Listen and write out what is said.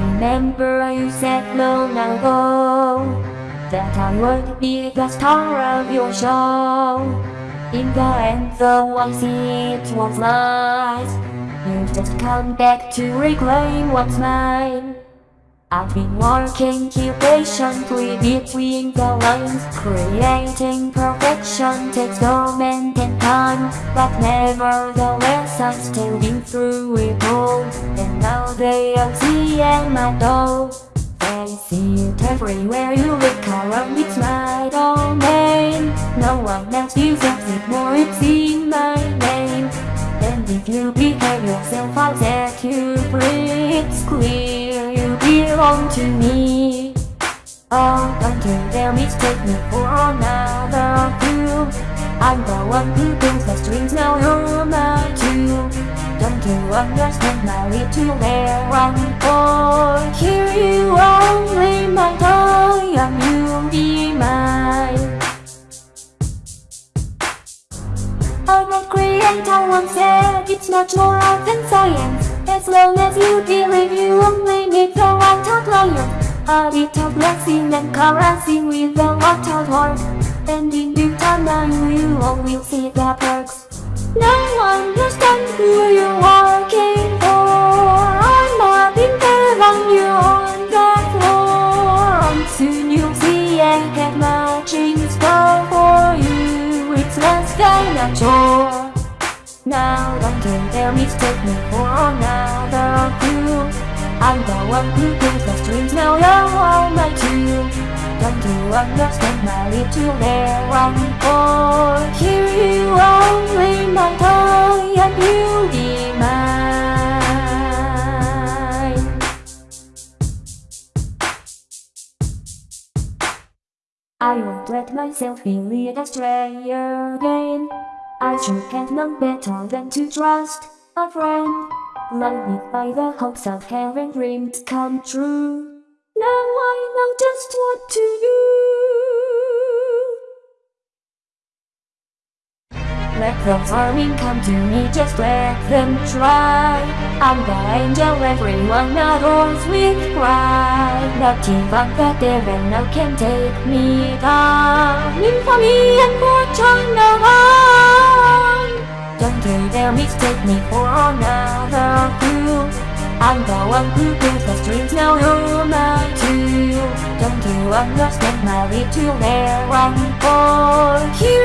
remember you said long ago That I would be the star of your show. In the end though I see it was lies You've just come back to reclaim what's mine I've been working here patiently between the lines Creating perfection takes torment and time But nevertheless I've still been through it all. And now they are seeing my door. They see it everywhere. You look around It's my domain. No one else deserves it more It's in my name. And if you behave yourself I'll set you free. It's clear belong to me. Oh, don't you dare mistake me for another fool I'm the one who pulls the strings, now you're my tool Don't you understand my little there I'm for Here you only my toy and you'll be mine. I'm a creator once said it's much more art than science As long as you believe you only need the right outlier A little blessing and caressing with the water heart. And in due time I will will see the perks. Now understand who you're working for. I'm not in heaven, you're on the floor. And soon you'll see I have much in for you. It's less than a chore now. Don't you mistake me for another fool I'm the one who pulls the strings, now you're all my tool Don't you understand my little there I'm for Here you only my toy and you'll be mine. I won't let myself be led astray again I sure can't know better than to trust a friend. Blinded by the hopes of having dreams come true. Now I know just what to do. Let those harming come to me, just let them try. I'm the angel everyone adores with pride. Not even the devil now can take me down. In for me and fortune alone You dare mistake me for another fool I'm the one who pulls the strings, now my tool Don't you understand my little I'm for. Here